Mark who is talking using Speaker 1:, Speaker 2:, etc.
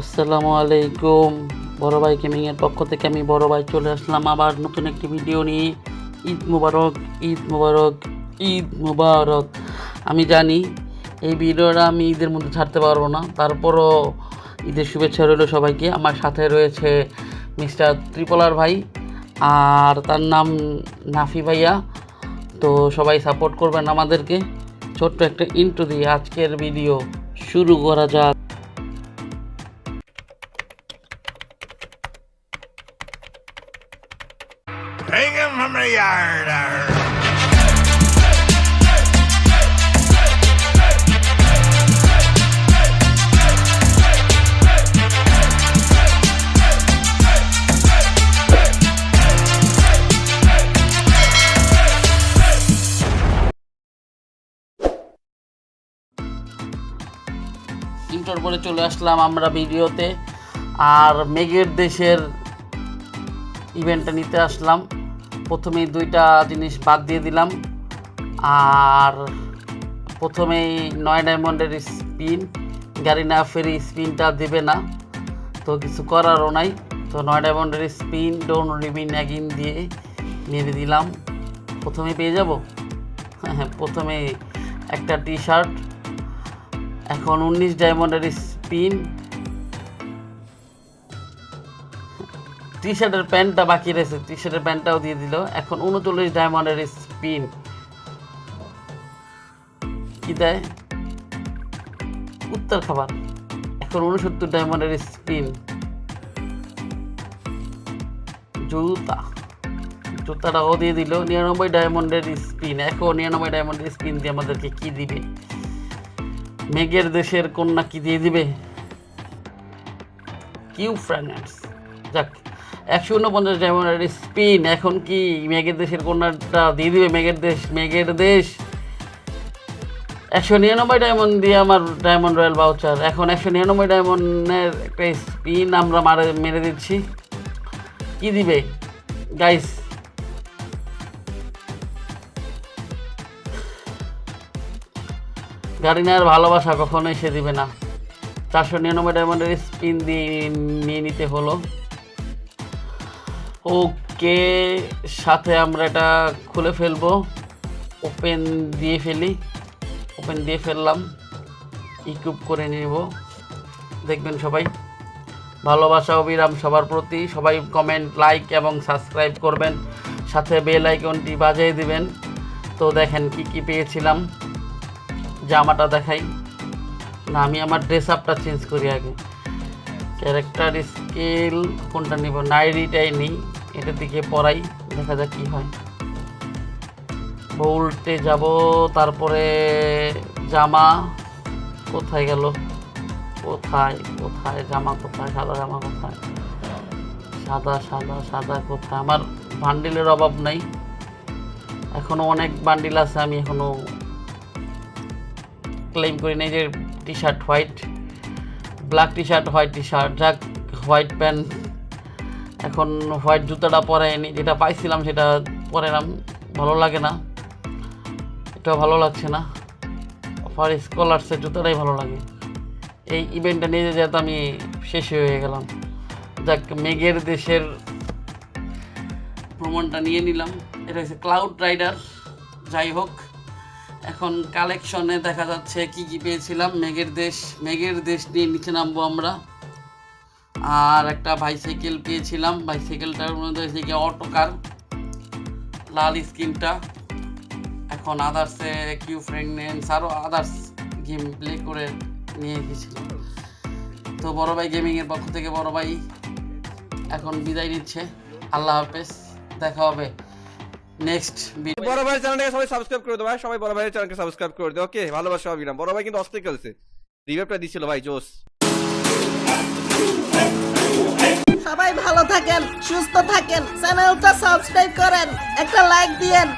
Speaker 1: আসসালামু আলাইকুম। বড় ভাই গেমিংয়ের পক্ষ থেকে আমি বড় ভাই চলে আসলাম আবার নতুন একটি ভিডিও নিয়ে। ঈদ মুবারক ঈদ মুবারক ঈদ মুবারক। আমি জানি এই ভিডিওটা আমি ঈদের মধ্যে ছাড়তে পারব না। তারপরও ঈদের শুভেচ্ছা রইল সবাইকে। আমার সাথে রয়েছে মিস্টার ত্রিপলার ভাই আর তার নাম নাফি ভাইয়া। তো সবাই সাপোর্ট করবেন আমাদেরকে। ছোট্ট একটা ইন্টু দিয়ে আজকের ভিডিও শুরু করা যাক। ইন্টার পরে চলে আসলাম আমরা ভিডিওতে। আর মেঘের দেশের ইভেন্টটা নিতে আসলাম। প্রথমেই দুইটা জিনিস বাদ দিয়ে দিলাম। আর প্রথমেই নয় ডায়মন্ডের স্পিন, গাড়ি না ফেরি স্পিনটা দেবে না। তো কিছু করারও নাই। তো নয় ডায়মন্ডের স্পিন, ডোন রিবিন অ্যাগিন দিয়ে মেরে দিলাম। প্রথমে পেয়ে যাব? হ্যাঁ হ্যাঁ প্রথমে একটা টি শার্ট এখন উনিশ ডায়মন্ডের স্পিন টি শার্টের প্যান্টটা বাকি রয়েছে টি শার্টের প্যান্টটাও দিয়ে দিল। এখন উনচল্লিশ ডায়মন্ডের স্পিন কি দেয়? উত্তর খাবার। এখন উনসত্তর ডায়মন্ডের স্পিন জুতা। জুতাটাও দিয়ে দিল। নিরানব্বই ডায়মন্ডের স্পিন এখন নিরানব্বই ডায়মন্ডের স্পিন দিয়ে আমাদেরকে কি দিবে? মেঘের দেশের কন্যা কি দিয়ে দিবে? কিউ ফ্র্যাগনেন্স যাক, একশো উনপঞ্চাশ ডায়মন্ডের স্পিন, এখন কি মেঘের দেশের কন্যাটা দিয়ে দিবে? মেঘের দেশ মেঘের দেশ। একশো নিরানব্বই ডায়মন্ড দিয়ে আমার ডায়মন্ড রয়্যাল বাউচার এখন একশো নিরানব্বই ডায়মন্ডের একটা স্পিন আমরা মারে, মেরে দিচ্ছি। কি দিবে? গাইস গাড়ি নেওয়ার ভালোবাসা কখনোই সে দিবে না। চারশো নিরানব্বই ডায়মন্ডের স্পিন দিয়ে নিয়ে নিতে হলো। ওকে, সাথে আমরা এটা খুলে ফেলব। ওপেন দিয়ে ফেলি। ওপেন দিয়ে ফেললাম। ইকুইপ করে নেব। দেখবেন সবাই। ভালোবাসা অবিরাম সবার প্রতি। সবাই কমেন্ট লাইক এবং সাবস্ক্রাইব করবেন। সাথে বেল আইকনটি বাজিয়ে দিবেন। তো দেখেন কি কি পেয়েছিলাম। জামাটা দেখাই। না, আমি আমার ড্রেস আপটা চেঞ্জ করি আগে। ক্যারেক্টার স্কেল কোনটা নিব? নাইরিটাই নিই। এটার দিকে পড়াই, দেখা যাক কী হয়। বোল্টে যাব, তারপরে জামা। কোথায় গেল? কোথায় কোথায়? জামা কোথায়? সাদা জামা কোথায়? সাদা সাদা সাদা কোথায়? আমার বান্ডিলের অভাব নাই। এখনও অনেক বান্ডিল আছে, আমি এখনও ক্লেম করি নাই যে T shirt white black T shirt white T shirt যাক হোয়াইট প্যান্ট এখন হোয়াইট জুতাটা পরাইনি যেটা পাইছিলাম সেটা পরালাম ভালো লাগে না, এটাও ভালো লাগছে না ফর স্কলার্সের জুতাটাই ভালো লাগে, এই ইভেন্টটা নিয়ে যেতে আমি শেষ হয়ে গেলাম, যাক, মেঘের দেশের ভ্রমণটা নিয়ে নিলাম, এটা হচ্ছে ক্লাউড রাইডার যাই হোক এখন কালেকশনে দেখা যাচ্ছে কি কি পেয়েছিলাম। মেঘের দেশ মেঘের দেশ নিয়ে নিচে নামবো আমরা। আর একটা বাইসাইকেল পেয়েছিলাম। বাইসাইকেলটার মধ্যে হয়েছে কি অটো কার লাল স্ক্রিনটা। এখন আদার্সে কিউ ফ্রেগনেন্স আরও আদার্স গেম প্লে করে নিয়ে গেছিলাম তো বড় ভাই গেমিংয়ের পক্ষ থেকে বড় ভাই, এখন বিদায় নিচ্ছে। আল্লাহ হাফেজ, দেখা হবে। নেক্সট
Speaker 2: বড় ভাই চ্যানেলটাকে সবাই সাবস্ক্রাইব করে দাও ভাই। সবাই বড় ভাইয়ের চ্যানেলকে সাবস্ক্রাইব করে দাও। ওকে ভালোবাসা অবিরাম। বড় ভাই কিন্তু অস্থির খেলছে। রিভাইভটা দিছিল ভাই জোস।
Speaker 3: সবাই ভালো থাকেন সুস্থ থাকেন চ্যানেলটা সাবস্ক্রাইব করেন একটা লাইক দিয়েন।